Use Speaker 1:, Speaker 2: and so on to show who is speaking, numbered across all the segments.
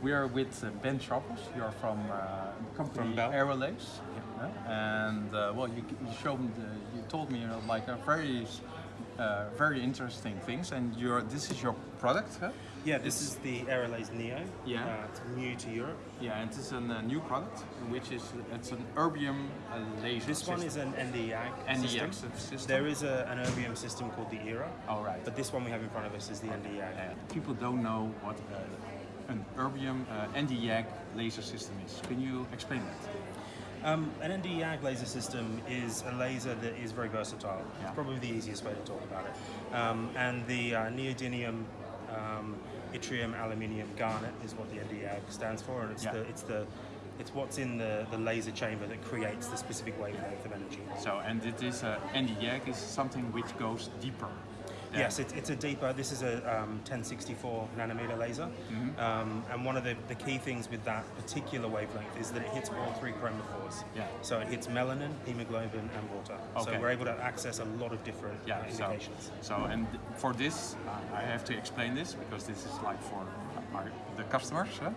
Speaker 1: We are with uh, Ben Sharples. You are from uh, company
Speaker 2: From Bell.
Speaker 1: Aerolase, yeah. and uh, well, you, you showed me, the, you told me uh, like a very, uh, very interesting things. And your this is your product, huh?
Speaker 2: Yeah, this is the Aerolase Neo.
Speaker 1: Yeah.
Speaker 2: Uh, it's new to Europe.
Speaker 1: Yeah, and it's a uh, new product, which is it's an erbium uh, laser.
Speaker 2: This one is an Nd:YAG
Speaker 1: Nd:YAG
Speaker 2: system.
Speaker 1: system.
Speaker 2: There is a, an erbium system called the ERA.
Speaker 1: All right.
Speaker 2: But this one we have in front of us is the Nd:YAG.
Speaker 1: Yeah. People don't know what uh, an erbium uh, Nd:YAG laser system is. Can you explain that?
Speaker 2: Um, an Nd:YAG laser system is a laser that is very versatile.
Speaker 1: Yeah.
Speaker 2: It's probably the easiest way to talk about it. Um, and the uh, neodymium um, yttrium aluminium garnet is what the Nd:YAG stands for, and it's
Speaker 1: Yeah.
Speaker 2: the it's the it's what's in the, the laser chamber that creates the specific wavelength of energy.
Speaker 1: So, and it is uh, Nd:YAG is something which goes deeper. Than-
Speaker 2: Yes, it's, it's a deeper, this is a um, 1064 nanometer laser.
Speaker 1: Mm-hmm.
Speaker 2: Um, and one of the, the key things with that particular wavelength is that it hits all three chromophores.
Speaker 1: Yeah.
Speaker 2: So it hits melanin, hemoglobin, and water.
Speaker 1: Okay.
Speaker 2: So we're able to access a lot of different
Speaker 1: Yeah,
Speaker 2: uh,
Speaker 1: so,
Speaker 2: indications.
Speaker 1: so and for this, uh, I have to explain this because this is like for our, the customers. huh?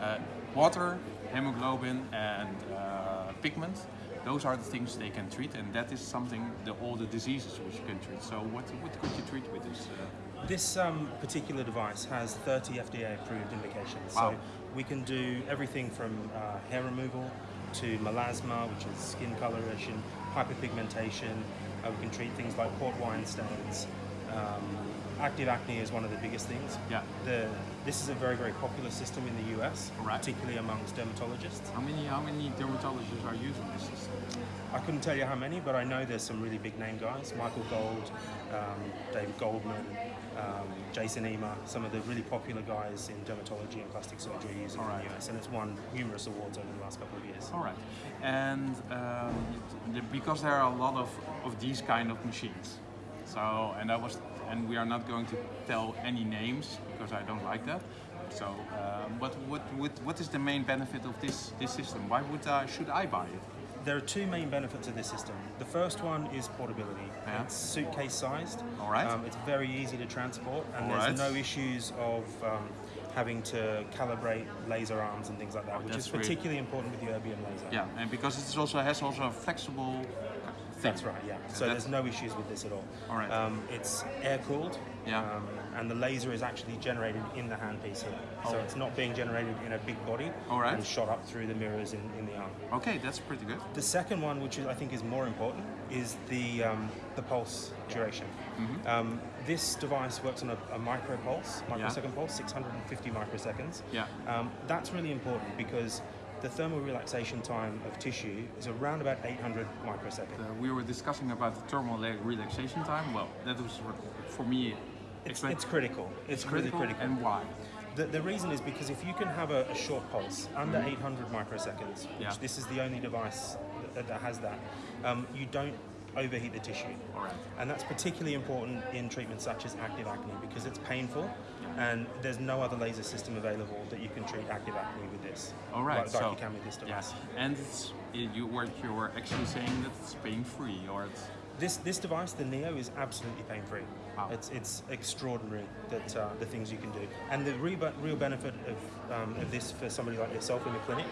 Speaker 1: Uh, water, hemoglobin, and uh, pigment. Those are the things they can treat, and that is something the all the diseases which you can treat. So what what could you treat with this? Uh,
Speaker 2: This um, particular device has 30 FDA approved indications.
Speaker 1: Wow.
Speaker 2: So we can do everything from uh, hair removal to melasma, which is skin coloration, hyperpigmentation. Uh, we can treat things like port wine stains. Um, active acne is one of the biggest things.
Speaker 1: Yeah.
Speaker 2: The, this is a very, very popular system in the US,
Speaker 1: Right.
Speaker 2: particularly amongst dermatologists.
Speaker 1: how many how many dermatologists are using this system?
Speaker 2: I couldn't tell you how many, but I know there's some really big name guys. Michael Gold, um, David Goldman, um, Jason Emer, some of the really popular guys in dermatology and plastic surgery using it in the US, and it's won numerous awards over the last couple of years.
Speaker 1: All right, and um, because there are a lot of, of these kind of machines, so and I was and we are not going to tell any names because I don't like that. So, um, but what, what what is the main benefit of this this system? Why would I should I buy it?
Speaker 2: There are two main benefits of this system. The first one is portability.
Speaker 1: Yeah.
Speaker 2: It's suitcase sized.
Speaker 1: Alright.
Speaker 2: Um, it's very easy to transport, and
Speaker 1: Alright.
Speaker 2: there's no issues of um, having to calibrate laser arms and things like that, which
Speaker 1: that's
Speaker 2: is particularly important with the erbium laser.
Speaker 1: Yeah, and because it also has also a flexible.
Speaker 2: That's right, yeah. So
Speaker 1: that's-
Speaker 2: there's no issues with this at all.
Speaker 1: All right.
Speaker 2: Um, it's air cooled.
Speaker 1: Yeah.
Speaker 2: Um, and the laser is actually generated in the handpiece here. So
Speaker 1: Oh.
Speaker 2: it's not being generated in a big body
Speaker 1: All right.
Speaker 2: and shot up through the mirrors in, in the arm.
Speaker 1: Okay, that's pretty good.
Speaker 2: The second one, which I think is more important, is the um, the pulse duration.
Speaker 1: Mm-hmm.
Speaker 2: Um, this device works on a, a micro pulse, microsecond pulse, 650 microseconds.
Speaker 1: Yeah.
Speaker 2: Um, that's really important because the thermal relaxation time of tissue is around about 800 microseconds.
Speaker 1: Uh, we were discussing about the thermal leg relaxation time. Well, that was for me.
Speaker 2: It's, it's critical. It's,
Speaker 1: critical,
Speaker 2: really critical.
Speaker 1: and why?
Speaker 2: The, the reason is because if you can have a, a short pulse under 800 microseconds, which
Speaker 1: Yeah.
Speaker 2: this is the only device that, that has that, um, you don't overheat the tissue.
Speaker 1: Right.
Speaker 2: And that's particularly important in treatments such as active acne because it's painful and there's no other laser system available that you can treat active acne with this.
Speaker 1: All right,
Speaker 2: Like, like
Speaker 1: so
Speaker 2: you can with this device.
Speaker 1: yes, and you were you were actually saying that it's pain free or it's
Speaker 2: This this device, the Neo, is absolutely pain free.
Speaker 1: Wow.
Speaker 2: It's it's extraordinary that uh, the things you can do, and the real, real benefit of um, of this for somebody like yourself in the clinic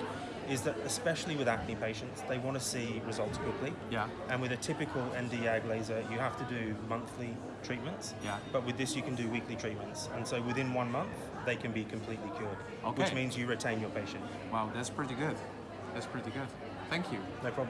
Speaker 2: is that especially with acne patients, they want to see results quickly.
Speaker 1: Yeah.
Speaker 2: And with a typical Nd:YAG laser, you have to do monthly treatments.
Speaker 1: Yeah.
Speaker 2: But with this, you can do weekly treatments, and so within one month, they can be completely cured.
Speaker 1: Okay.
Speaker 2: Which means you retain your patient.
Speaker 1: wow, that's pretty good. That's pretty good. Thank you.
Speaker 2: No problem.